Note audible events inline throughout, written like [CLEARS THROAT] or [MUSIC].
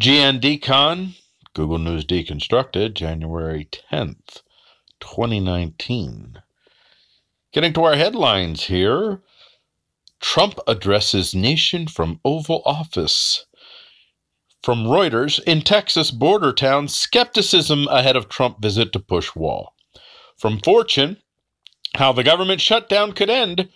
GNDCon, Google News Deconstructed, January 10th, 2019. Getting to our headlines here. Trump addresses nation from Oval Office. From Reuters, in Texas border town, skepticism ahead of Trump visit to push wall. From Fortune, how the government shutdown could end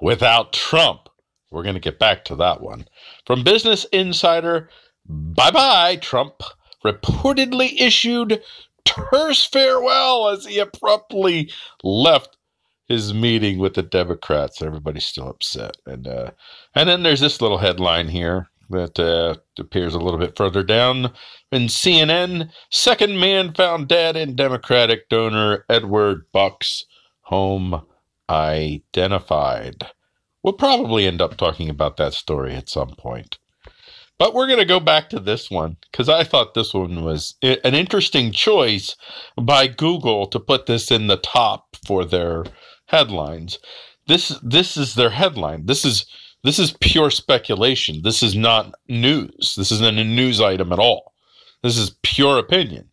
without Trump. We're going to get back to that one. From Business Insider, bye bye, Trump reportedly issued terse farewell as he abruptly left his meeting with the Democrats. Everybody's still upset, and uh, and then there's this little headline here that uh, appears a little bit further down in CNN. Second man found dead in Democratic donor Edward Buck's home identified. We'll probably end up talking about that story at some point. But we're going to go back to this one because I thought this one was an interesting choice by Google to put this in the top for their headlines. This this is their headline. This is this is pure speculation. This is not news. This isn't a news item at all. This is pure opinion,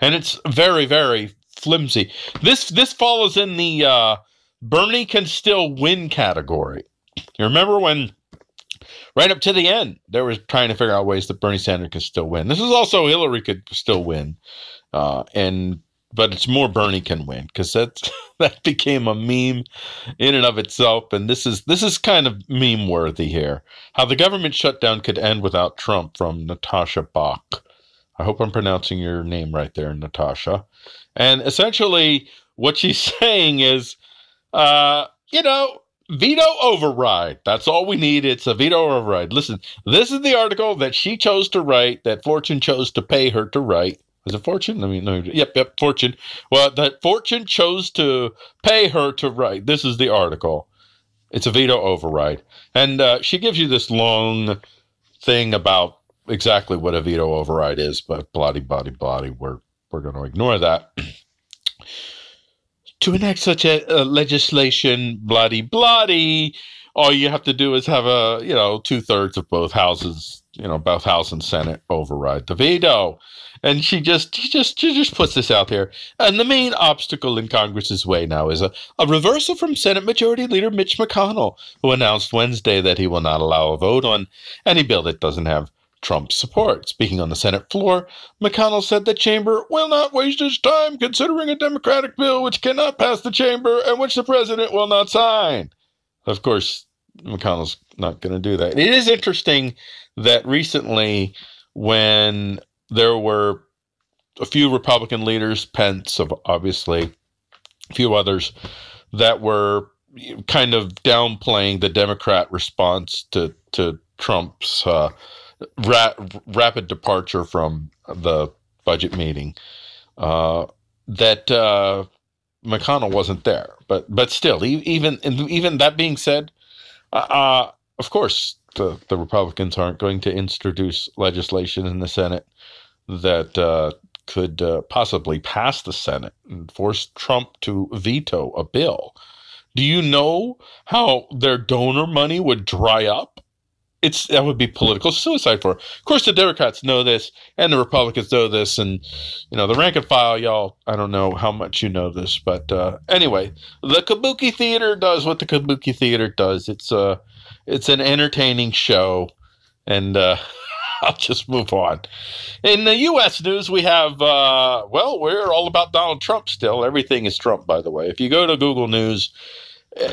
and it's very very flimsy. This this follows in the uh, Bernie can still win category. You remember when right up to the end they were trying to figure out ways that Bernie Sanders could still win. This is also Hillary could still win, uh, and but it's more Bernie can win because that [LAUGHS] that became a meme in and of itself. And this is this is kind of meme worthy here. How the government shutdown could end without Trump from Natasha Bach. I hope I'm pronouncing your name right there, Natasha. And essentially, what she's [LAUGHS] saying is, uh, you know, veto override. That's all we need. It's a veto override. Listen, this is the article that she chose to write, that Fortune chose to pay her to write. Is it Fortune? I mean, no, yep, yep, Fortune. Well, that Fortune chose to pay her to write. This is the article. It's a veto override. And uh, she gives you this long thing about exactly what a veto override is, but bloody, bloody, bloody. We're, we're going to ignore that. [CLEARS THROAT] to enact such a, a legislation, bloody, bloody, all you have to do is have a, you know, two thirds of both houses, you know, both House and Senate override the veto. And she just, she just, she just puts this out there. And the main obstacle in Congress's way now is a, a reversal from Senate Majority Leader Mitch McConnell, who announced Wednesday that he will not allow a vote on any bill that doesn't have Trump's support. Speaking on the Senate floor, McConnell said the chamber will not waste its time considering a Democratic bill which cannot pass the chamber and which the president will not sign. Of course, McConnell's not going to do that. It is interesting that recently, when there were a few Republican leaders, Pence, of obviously, a few others, that were kind of downplaying the Democrat response to to Trump's uh, ra- rapid departure from the budget meeting. Uh, that uh, McConnell wasn't there, but but still, even even that being said, uh, uh, of course, the the Republicans aren't going to introduce legislation in the Senate that uh, could uh, possibly pass the Senate and force Trump to veto a bill. Do you know how their donor money would dry up? It's that would be political suicide for. Her. Of course, the Democrats know this, and the Republicans know this, and you know the rank and file. Y'all, I don't know how much you know this, but uh, anyway, the Kabuki Theater does what the Kabuki Theater does. It's a, uh, it's an entertaining show, and uh, [LAUGHS] I'll just move on. In the U.S. news, we have, uh, well, we're all about Donald Trump still. Everything is Trump, by the way. If you go to Google News,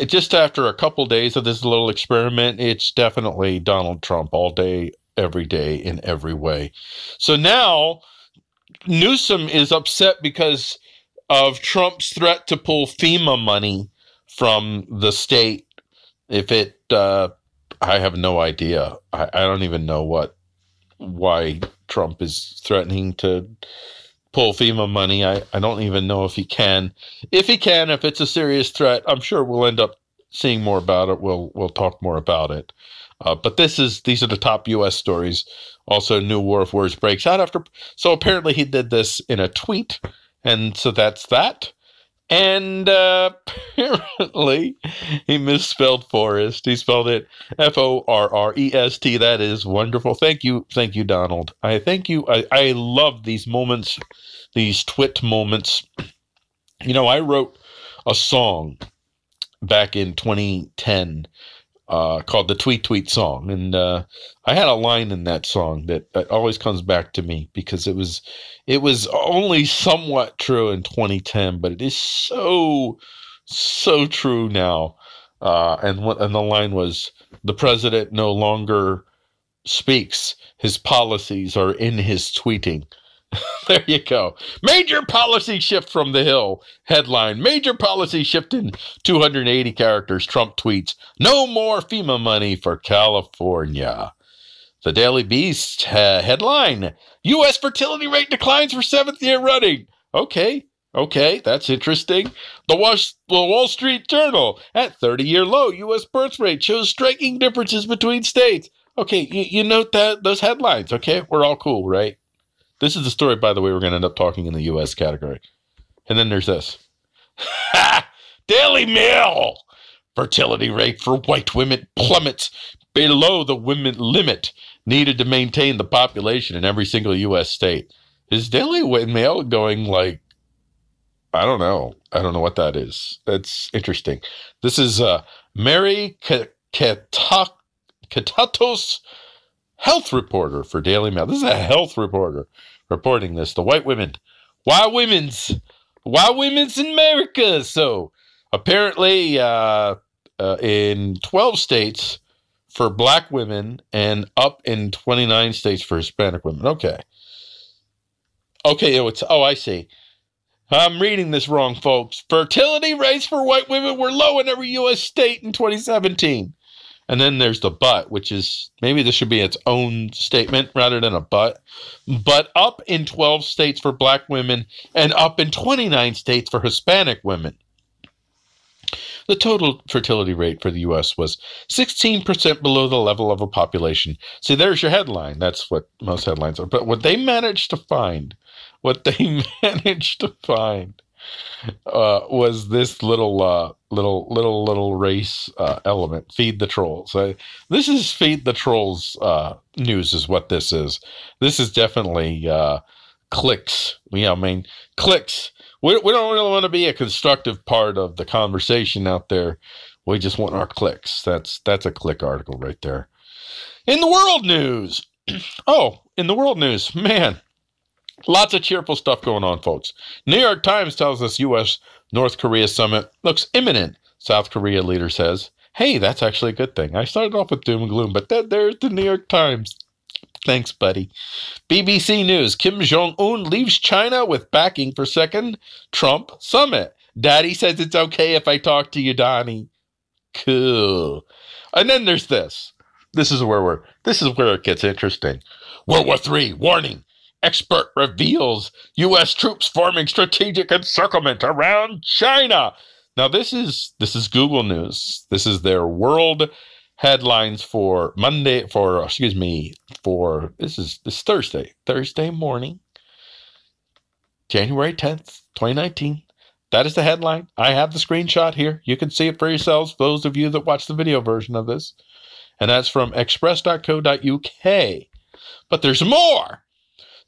just after a couple days of this little experiment, it's definitely Donald Trump all day, every day, in every way. So now Newsom is upset because of Trump's threat to pull FEMA money from the state if it. Uh, I have no idea. I, I don't even know what why Trump is threatening to pull FEMA money. I, I don't even know if he can. If he can, if it's a serious threat, I'm sure we'll end up seeing more about it. We'll we'll talk more about it. Uh, but this is these are the top U.S. stories. Also, new war of words breaks out after. So apparently, he did this in a tweet, and so that's that. And uh, [LAUGHS] apparently, he misspelled forest. He spelled it F O R R E S T. That is wonderful. Thank you, thank you, Donald. I thank you. I, I love these moments, these twit moments. You know, I wrote a song back in 2010 uh, called the Tweet Tweet Song, and uh, I had a line in that song that, that always comes back to me because it was it was only somewhat true in 2010, but it is so so true now. Uh, and what and the line was the president no longer speaks; his policies are in his tweeting. [LAUGHS] there you go. Major policy shift from the Hill. Headline Major policy shift in 280 characters. Trump tweets No more FEMA money for California. The Daily Beast uh, headline U.S. fertility rate declines for seventh year running. Okay, okay, that's interesting. The Wall, Street Journal at 30 year low. U.S. birth rate shows striking differences between states. Okay, you, you note that those headlines. Okay, we're all cool, right? This is the story, by the way, we're going to end up talking in the U.S. category. And then there's this [LAUGHS] Daily Mail fertility rate for white women plummets below the women limit needed to maintain the population in every single U.S. state. Is Daily Mail going like, I don't know. I don't know what that is. That's interesting. This is uh, Mary Kekatos health reporter for Daily Mail. This is a health reporter reporting this. The white women. Why women's? Why women's in America? So apparently, uh, uh, in 12 states for black women and up in 29 states for Hispanic women. Okay. Okay, it's, oh, I see. I'm reading this wrong, folks. Fertility rates for white women were low in every U.S. state in 2017. And then there's the but, which is maybe this should be its own statement rather than a but. But up in 12 states for black women and up in 29 states for Hispanic women. The total fertility rate for the US was 16% below the level of a population. See, there's your headline. That's what most headlines are. But what they managed to find, what they [LAUGHS] managed to find uh, was this little uh, little little little race uh, element. Feed the trolls. this is feed the trolls uh, news. Is what this is. This is definitely uh, clicks. You I mean clicks. We, we don't really want to be a constructive part of the conversation out there. We just want our clicks. That's that's a click article right there. In the world news. [CLEARS THROAT] oh, in the world news, man. Lots of cheerful stuff going on, folks. New York Times tells us U.S. North Korea summit looks imminent. South Korea leader says, "Hey, that's actually a good thing." I started off with doom and gloom, but there's the New York Times. Thanks, buddy. BBC News: Kim Jong Un leaves China with backing for second Trump summit. Daddy says it's okay if I talk to you, Donnie. Cool. And then there's this. This is where we're. This is where it gets interesting. World War Three warning. Expert reveals U.S. troops forming strategic encirclement around China. Now this is this is Google News. This is their world headlines for Monday for excuse me for this is this Thursday Thursday morning, January tenth, twenty nineteen. That is the headline. I have the screenshot here. You can see it for yourselves. Those of you that watch the video version of this, and that's from express.co.uk. But there's more.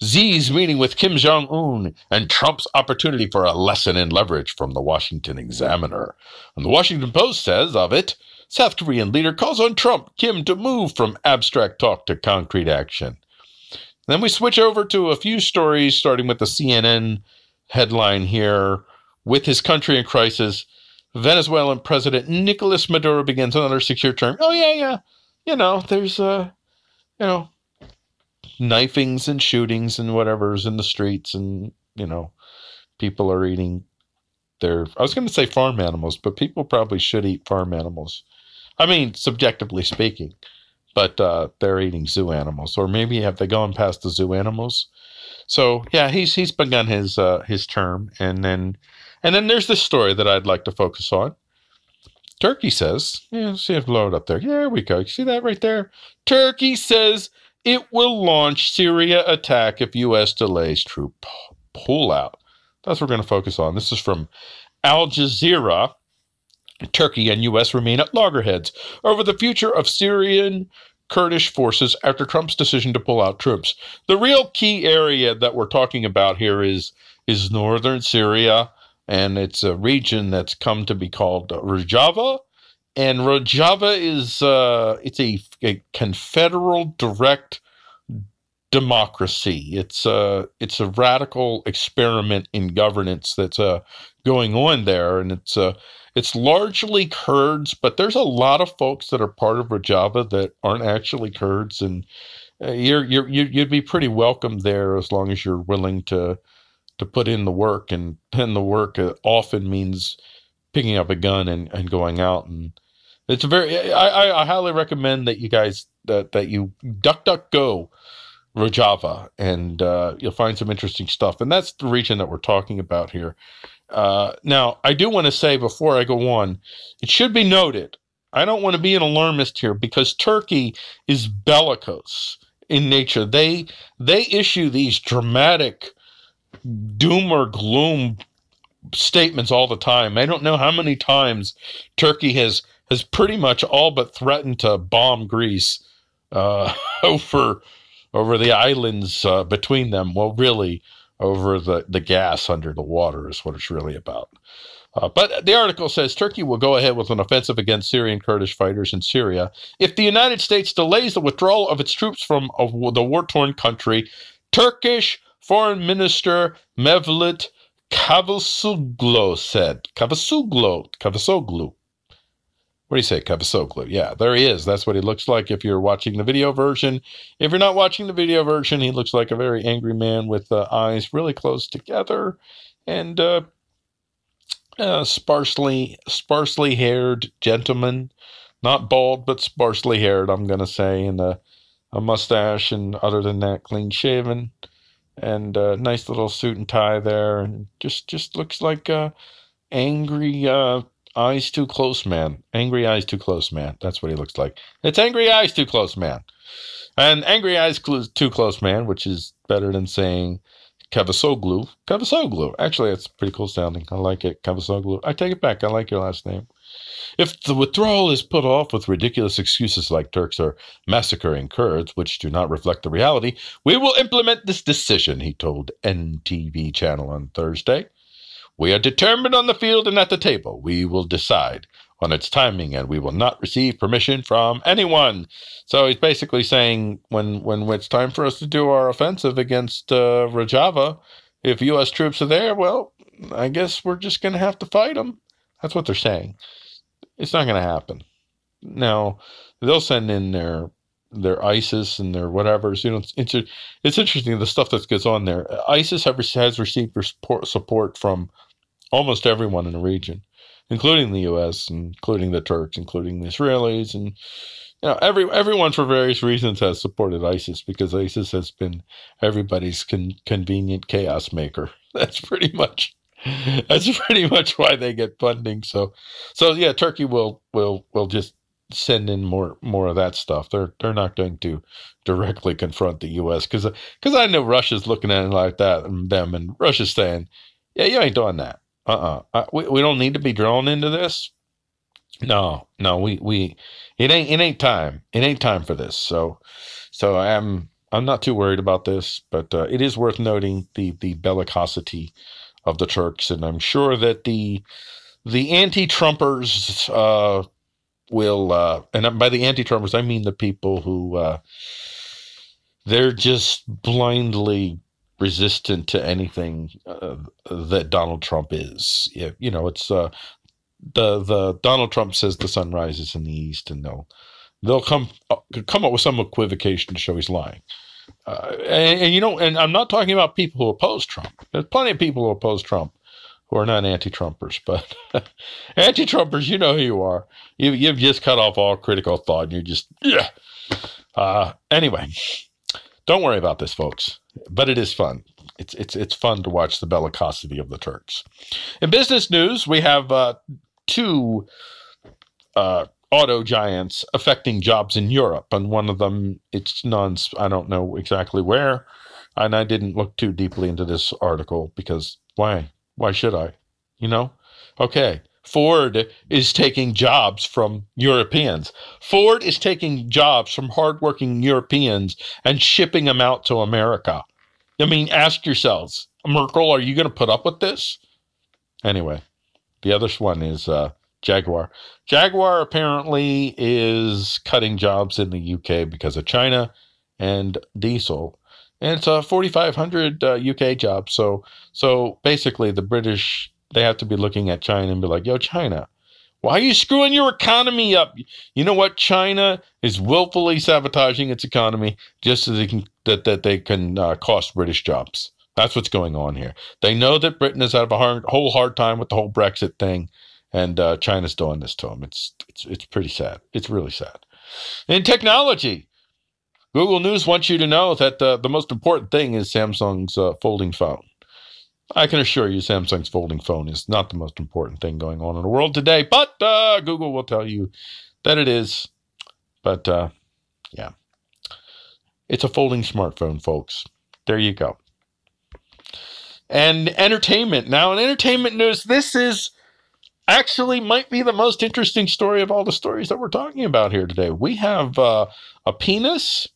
Xi's meeting with Kim Jong un, and Trump's opportunity for a lesson in leverage from the Washington Examiner. And the Washington Post says of it South Korean leader calls on Trump, Kim to move from abstract talk to concrete action. Then we switch over to a few stories, starting with the CNN headline here with his country in crisis. Venezuelan President Nicolas Maduro begins another six-year term. Oh yeah, yeah. You know, there's uh, you know, knifings and shootings and whatever's in the streets, and you know, people are eating their. I was going to say farm animals, but people probably should eat farm animals. I mean, subjectively speaking, but uh, they're eating zoo animals, or maybe have they gone past the zoo animals? So yeah, he's he's begun his uh, his term, and then and then there's this story that I'd like to focus on. Turkey says, yeah, see it blow it up there. There we go. You see that right there? Turkey says it will launch Syria attack if U.S. delays troop pullout. That's what we're going to focus on. This is from Al Jazeera, Turkey and U.S. remain at loggerheads over the future of Syrian Kurdish forces after Trump's decision to pull out troops. The real key area that we're talking about here is is northern Syria, and it's a region that's come to be called Rojava. And Rojava is uh, it's a, a confederal direct democracy. It's a it's a radical experiment in governance that's uh, going on there, and it's uh, it's largely Kurds, but there's a lot of folks that are part of Rojava that aren't actually Kurds, and uh, you're, you're you'd be pretty welcome there as long as you're willing to to put in the work, and and the work uh, often means picking up a gun and, and going out and it's a very I, I highly recommend that you guys that that you duck duck go Rojava and uh, you'll find some interesting stuff and that's the region that we're talking about here uh, now, I do want to say before I go on, it should be noted I don't want to be an alarmist here because Turkey is bellicose in nature. They they issue these dramatic doom or gloom statements all the time. I don't know how many times Turkey has has pretty much all but threatened to bomb Greece uh, [LAUGHS] over over the islands uh, between them. Well, really, over the, the gas under the water is what it's really about. Uh, but the article says Turkey will go ahead with an offensive against Syrian Kurdish fighters in Syria if the United States delays the withdrawal of its troops from uh, the war torn country. Turkish Foreign Minister Mevlut Cavusoglu said. Cavusoglu. Cavusoglu what do you say, Cavusoglu? Yeah, there he is. That's what he looks like if you're watching the video version. If you're not watching the video version, he looks like a very angry man with uh, eyes really close together and uh, uh, sparsely sparsely haired gentleman, not bald but sparsely haired. I'm gonna say, and a, a mustache, and other than that, clean shaven, and a nice little suit and tie there, and just just looks like a angry uh, eyes too close man. Angry eyes too close man. That's what he looks like. It's angry eyes too close man. And angry eyes too close man, which is better than saying Cavusoglu. Cavusoglu. Actually, it's pretty cool sounding. I like it. Cavusoglu. I take it back. I like your last name. If the withdrawal is put off with ridiculous excuses like Turks are massacring Kurds, which do not reflect the reality, we will implement this decision, he told NTV channel on Thursday. We are determined on the field and at the table. We will decide on its timing and we will not receive permission from anyone. So he's basically saying when when it's time for us to do our offensive against uh, if U.S. troops are there, well, I guess we're just going to have to fight them. That's what they're saying. It's not going to happen. Now they'll send in their their ISIS and their whatever. You know, it's, it's interesting the stuff that goes on there. ISIS has received support, support from almost everyone in the region, including the U.S., including the Turks, including the Israelis, and you know, every everyone for various reasons has supported ISIS because ISIS has been everybody's con- convenient chaos maker. [LAUGHS] That's pretty much [LAUGHS] that's pretty much why they get funding. So, so yeah, Turkey will will will just send in more more of that stuff. They're they're not going to directly confront the U.S. because because I know Russia's looking at it like that and them, and Russia's saying, yeah, you ain't doing that uh-uh. Uh, we, we don't need to be drawn into this. No, no, we, we, it ain't, it ain't time. It ain't time for this. So, so I'm, I'm not too worried about this, but uh, it is worth noting the, the bellicosity of the Turks. And I'm sure that the, the anti-Trumpers, uh, will, uh, and by the anti-Trumpers, I mean the people who, uh, they're just blindly resistant to anything uh, that Donald Trump is. You know, it's uh, the the Donald Trump says the sun rises in the east, and they'll they'll come uh, come up with some equivocation to show he's lying. Uh, and, and, you know, and I'm not talking about people who oppose Trump. There's plenty of people who oppose Trump who are not anti-Trumpers, but [LAUGHS] anti-Trumpers, you know who you are. You, you've just cut off all critical thought, and you're just yeah. Uh, anyway, don't worry about this, folks but it is fun. It's it's it's fun to watch the bellicosity of the Turks. In business news, we have uh, two uh, auto giants affecting jobs in Europe, and one of them it's non I don't know exactly where, and I didn't look too deeply into this article because why why should I, you know? Okay. Ford is taking jobs from Europeans. Ford is taking jobs from hardworking Europeans and shipping them out to America. I mean, ask yourselves, Merkel, are you going to put up with this? Anyway, the other one is uh, Jaguar. Jaguar apparently is cutting jobs in the UK because of China and diesel. And it's a 4,500 uh, UK job. So, so basically, the British they have to be looking at China and be like, "Yo, China, why are you screwing your economy up? You know what? China is willfully sabotaging its economy just so they can that that they can uh, cost British jobs. That's what's going on here. They know that Britain is out of a hard, whole hard time with the whole Brexit thing, and uh, China's doing this to them. It's it's it's pretty sad. It's really sad. In technology, Google News wants you to know that uh, the most important thing is Samsung's uh, folding phone. I can assure you, Samsung's folding phone is not the most important thing going on in the world today, but uh, Google will tell you that it is. But uh, yeah, it's a folding smartphone, folks. There you go. And entertainment. Now, in entertainment news, this is actually might be the most interesting story of all the stories that we're talking about here today. We have uh, a penis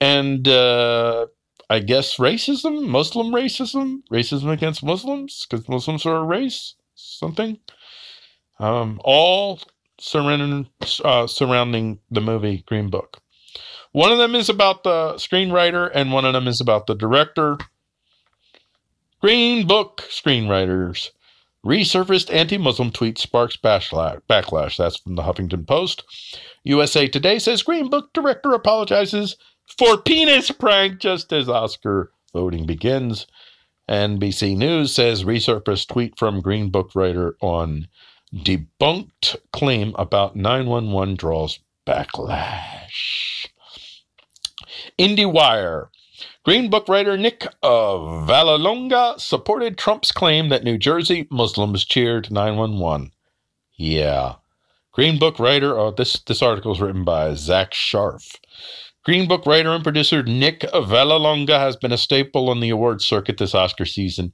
and uh, I guess racism, Muslim racism, racism against Muslims because Muslims are a race, something. Um, all surrounding uh, surrounding the movie Green Book. One of them is about the screenwriter, and one of them is about the director. Green Book screenwriters resurfaced anti-Muslim tweet sparks backlash. That's from the Huffington Post. USA Today says Green Book director apologizes for penis prank just as Oscar voting begins. NBC News says resurfaced tweet from Green Book writer on debunked claim about 911 draws backlash. IndieWire. Green Book writer Nick Vallelonga supported Trump's claim that New Jersey Muslims cheered 911. Yeah. Green Book writer, oh, this, this article is written by Zack Sharf. Green Book writer and producer Nick Vallelonga has been a staple on the awards circuit this Oscar season.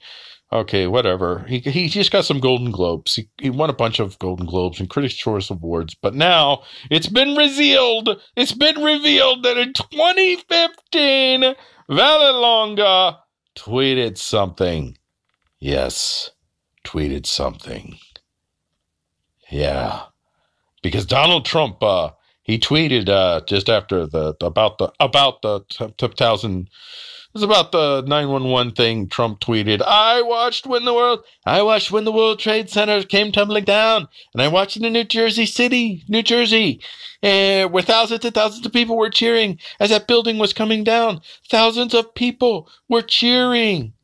Okay, whatever. He he just got some Golden Globes. He, he won a bunch of Golden Globes and Critics' Choice Awards, but now it's been revealed. It's been revealed that in 2015, Vallelonga tweeted something. Yes, tweeted something. Yeah, because Donald Trump uh, he tweeted uh, just after the about the about the 2000 it was about the 911 thing Trump tweeted. I watched when the world I watched when the World Trade Center came tumbling down and I watched in New Jersey City, New Jersey, uh, where thousands and thousands of people were cheering as that building was coming down. Thousands of people were cheering.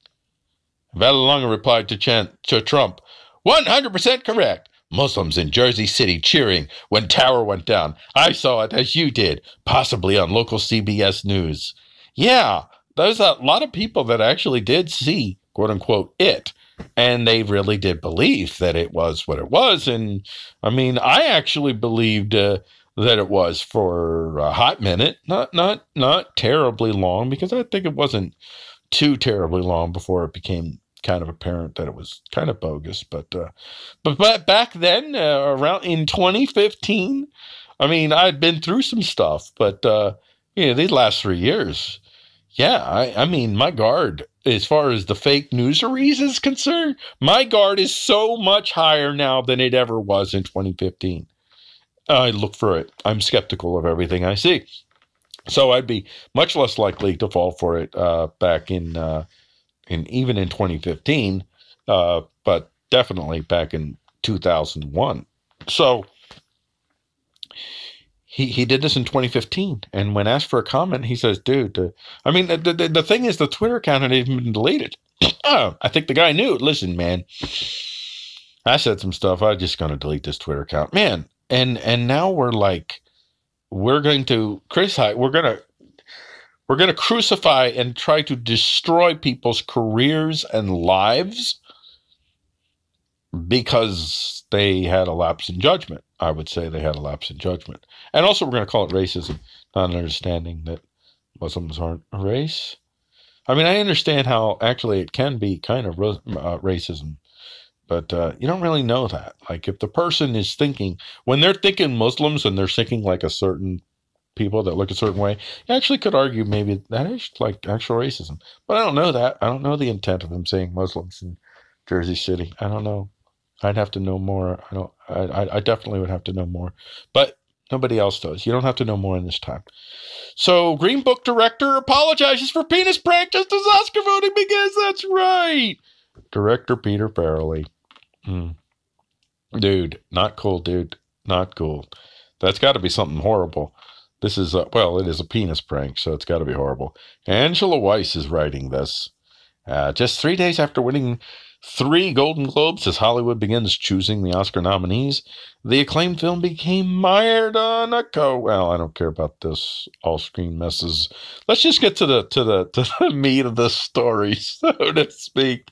Vallelonga replied to, chant, to Trump, 100% correct. Muslims in Jersey City cheering when tower went down. I saw it as you did, possibly on local CBS News. Yeah, there's a lot of people that actually did see, quote unquote, it. And they really did believe that it was what it was. And I mean, I actually believed uh, that it was for a hot minute, not not not terribly long, because I think it wasn't too terribly long before it became kind of apparent that it was kind of bogus. But uh, but, but back then, uh, around in 2015, I mean, I'd been through some stuff, but uh, you know, these last three years, yeah, I, I mean, my guard as far as the fake newseries is concerned, my guard is so much higher now than it ever was in 2015. I look for it. I'm skeptical of everything I see. So I'd be much less likely to fall for it uh, back in uh, and even in 2015, uh, but definitely back in 2001. So he, he did this in 2015. And when asked for a comment, he says, dude, I mean, the, the, the thing is, the Twitter account had even been deleted. [CLEARS THROAT] oh, I think the guy knew. Listen, man, I said some stuff. I'm just going to delete this Twitter account. Man, and and now we're like, we're going to criticize, we're going to we're going to crucify and try to destroy people's careers and lives because they had a lapse in judgment. I would say they had a lapse in judgment. And also, we're going to call it racism, not understanding that Muslims aren't a race. I mean, I understand how actually it can be kind of uh, racism but uh, you don't really know that. Like if the person is thinking when they're thinking Muslims and they're thinking like a certain people that look a certain way, you actually could argue maybe that is like actual racism. But I don't know that. I don't know the intent of him saying Muslims in Jersey City. I don't know. I'd have to know more. I don't. I, I definitely would have to know more, but nobody else does. You don't have to know more in this time. So, Green Book director apologizes for penis prank just as Oscar voting begins. That's right, director Peter Farrelly. Hmm. Dude, not cool, dude. Not cool. That's got to be something horrible. This is, a, well, it is a penis prank, so it's got to be horrible. Angela Weiss is writing this. Uh, just three days after winning three Golden Globes as Hollywood begins choosing the Oscar nominees, the acclaimed film became mired on a co. Well, I don't care about this all screen messes. Let's just get to the to the [LAUGHS] to the meat of the story, [LAUGHS] so to speak.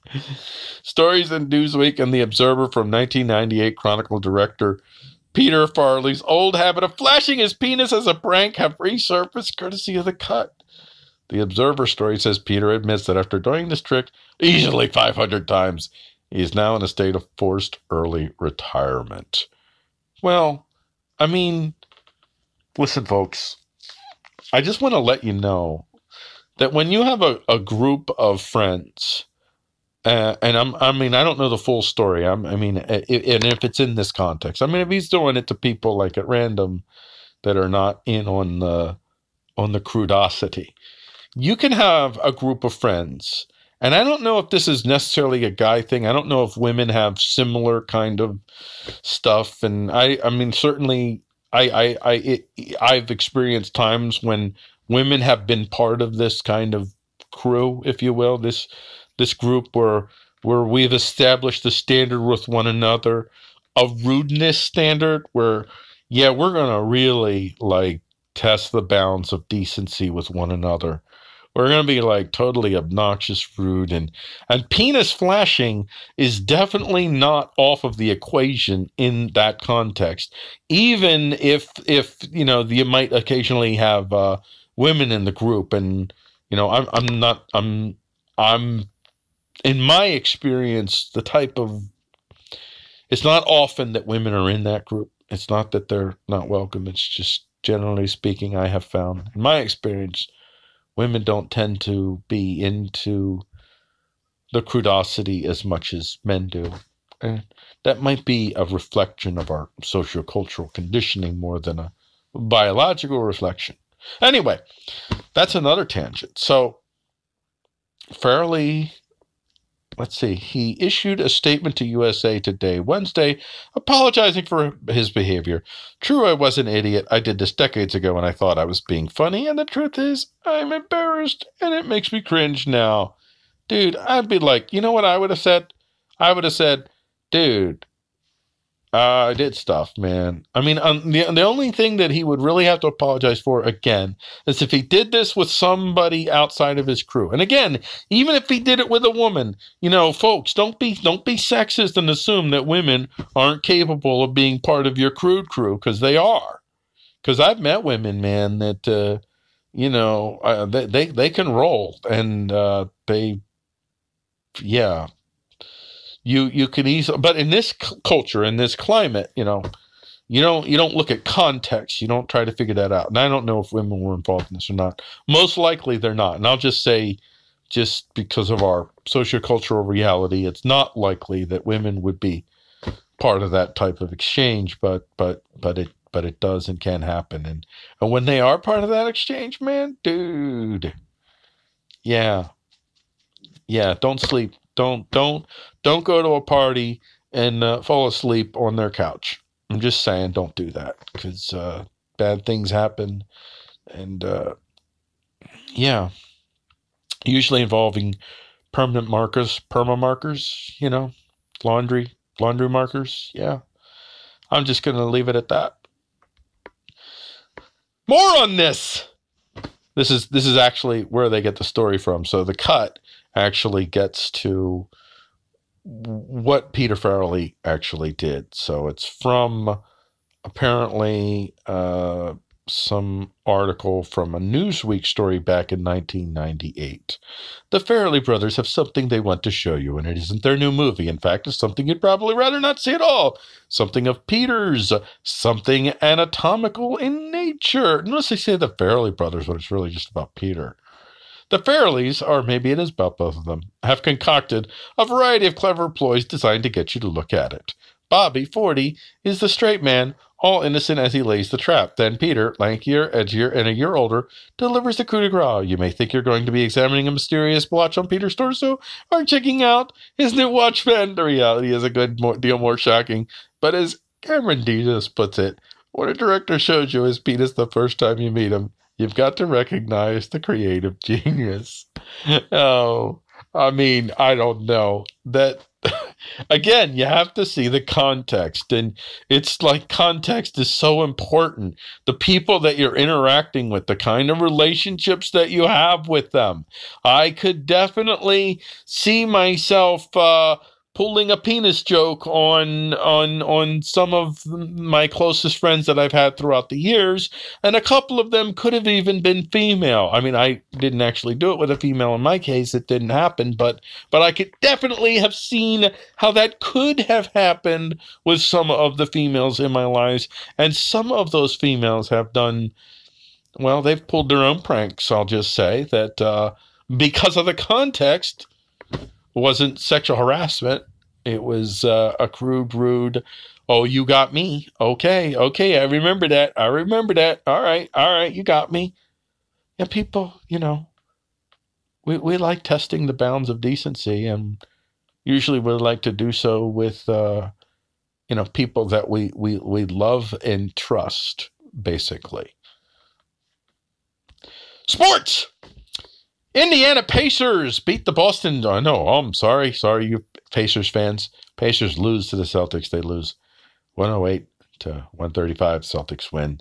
Stories in Newsweek and The Observer from 1998 Chronicle director Peter Farrelly's old habit of flashing his penis as a prank have resurfaced courtesy of the cut. The Observer story says Peter admits that after doing this trick easily 500 times, he is now in a state of forced early retirement. Well, I mean, listen, folks, I just want to let you know that when you have a, a group of friends, uh, and I'm, I mean, I don't know the full story. I'm, I mean, it, and if it's in this context, I mean, if he's doing it to people like at random that are not in on the, on the crudosity, you can have a group of friends. And i don't know if this is necessarily a guy thing. I don't know if women have similar kind of stuff. And i i mean certainly i i i it, i've experienced times when women have been part of this kind of crew if you will this this group where where we've established the standard with one another a rudeness standard where yeah we're gonna really like test the bounds of decency with one another we're going to be like totally obnoxious, rude, and and penis flashing is definitely not off of the equation in that context. Even if if you know you might occasionally have uh, women in the group, and you know I'm I'm not I'm I'm in my experience the type of it's not often that women are in that group. It's not that they're not welcome. It's just generally speaking, I have found in my experience women don't tend to be into the crudosity as much as men do. And that might be a reflection of our sociocultural conditioning more than a biological reflection. Anyway, that's another tangent. So, Farrelly let's see, he issued a statement to USA Today Wednesday apologizing for his behavior. True, I was an idiot. I did this decades ago and I thought I was being funny, and the truth is, I'm embarrassed and it makes me cringe now. Dude, I'd be like, you know what I would have said? I would have said, dude, uh, I did stuff, man. I mean, um, the, the only thing that he would really have to apologize for again is if he did this with somebody outside of his crew. And again, even if he did it with a woman, you know, folks, don't be don't be sexist and assume that women aren't capable of being part of your crude crew because they are. Because I've met women, man, that uh, you know uh, they, they they can roll and uh, they, yeah, you you can easily but in this c- culture in this climate you know you don't you don't look at context. You don't try to figure that out. And i don't know if women were involved in this or not. Most likely they're not. And i'll just say just because of our sociocultural reality it's not likely that women would be part of that type of exchange but but but it but it does and can happen. And and when they are part of that exchange man dude. Yeah. Yeah don't sleep don't don't don't go to a party and uh, fall asleep on their couch. I'm just saying, don't do that because uh, bad things happen, and uh, yeah, usually involving permanent markers, perma markers. You know, laundry laundry markers. Yeah, I'm just gonna leave it at that. More on this. This is this is actually where they get the story from. So the cut actually gets to what Peter Farrelly actually did. So it's from apparently uh, some article from a Newsweek story back in 1998. The Farrelly brothers have something they want to show you, and it isn't their new movie. In fact, it's something you'd probably rather not see at all. Something of Peter's, something anatomical in nature. Unless they say the Farrelly brothers, but it's really just about Peter. The Farrellys, or maybe it is about both of them, have concocted a variety of clever ploys designed to get you to look at it. Bobby, 40, is the straight man, all innocent as he lays the trap. Then Peter, lankier, edgier, and a year older, delivers the coup de grace. You may think you're going to be examining a mysterious blotch on Peter's torso or checking out his new watch band. The reality is a good more, deal more shocking. But as Cameron Diaz puts it, what a director shows you is penis the first time you meet him, you've got to recognize the creative [LAUGHS] genius. Oh, I mean, I don't know that [LAUGHS] again, you have to see the context. And it's like context is so important. The people that you're interacting with, the kind of relationships that you have with them. I could definitely see myself uh, pulling a penis joke on on on some of my closest friends that I've had throughout the years, and a couple of them could have even been female. I mean, I didn't actually do it with a female in my case; it didn't happen, but but I could definitely have seen how that could have happened with some of the females in my lives, and some of those females have done well. They've pulled their own pranks. I'll just say that uh, because of the context wasn't sexual harassment. It was uh, a crude, rude, oh, you got me. Okay, okay, I remember that. I remember that. All right, all right, you got me. And people, you know, we, we like testing the bounds of decency, and usually we like to do so with, uh, you know, people that we, we, we love and trust, basically. Sports! Indiana Pacers beat the Boston. Oh, no, I'm sorry. Sorry, you Pacers fans. Pacers lose to the Celtics. They lose 108 to 135. Celtics win.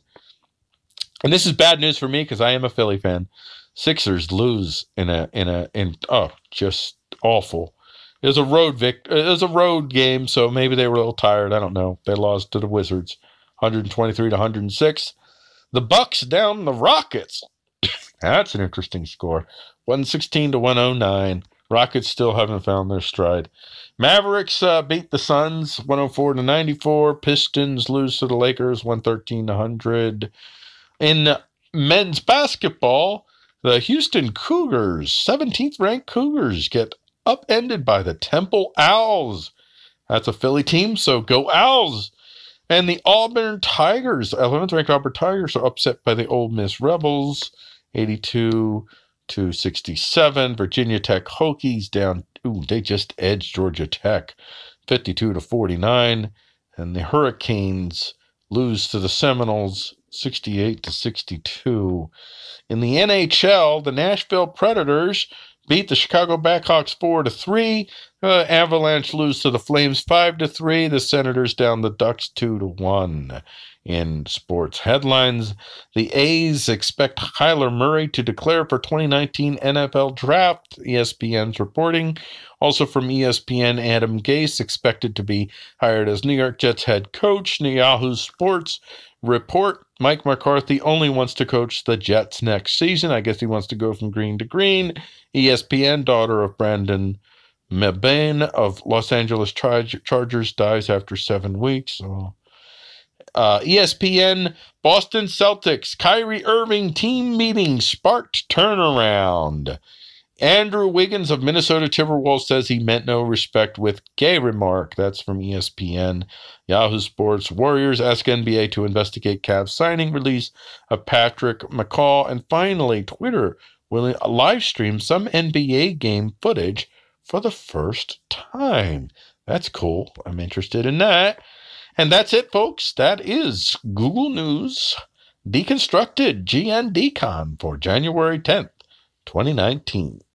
And this is bad news for me because I am a Philly fan. Sixers lose in a in a in oh just awful. It was a road vic. It was a road game, so maybe they were a little tired. I don't know. They lost to the Wizards, 123 to 106. The Bucks down the Rockets. [LAUGHS] That's an interesting score. 116 to 109. Rockets still haven't found their stride. Mavericks uh, beat the Suns 104 to 94. Pistons lose to the Lakers 113 to 100. In men's basketball, the Houston Cougars, 17th ranked Cougars, get upended by the Temple Owls. That's a Philly team, so go Owls. And the Auburn Tigers, 11th ranked Auburn Tigers, are upset by the Ole Miss Rebels, 82 to 67. Virginia Tech Hokies down. Ooh, they just edged Georgia Tech 52 to 49. And the Hurricanes lose to the Seminoles 68 to 62. In the NHL, the Nashville Predators beat the Chicago Blackhawks 4 to 3. Uh, Avalanche lose to the Flames 5 to 3. The Senators down the Ducks 2 to 1 in sports headlines. The A's expect Kyler Murray to declare for 2019 NFL draft, ESPN's reporting. Also from ESPN, Adam Gase expected to be hired as New York Jets head coach. Yahoo Sports report Mike McCarthy only wants to coach the Jets next season. I guess he wants to go from green to green. ESPN, daughter of Brandon Mebane of Los Angeles Chargers, dies after seven weeks. So uh, ESPN Boston Celtics Kyrie Irving team meeting sparked turnaround. Andrew Wiggins of Minnesota Timberwolves says he meant no respect with gay remark. That's from ESPN. Yahoo Sports Warriors ask NBA to investigate Cavs signing release of Patrick McCaw. And finally, Twitter will live stream some NBA game footage for the first time. That's cool. I'm interested in that. And that's it, folks. That is Google News Deconstructed GNDCon for January 10th, 2019.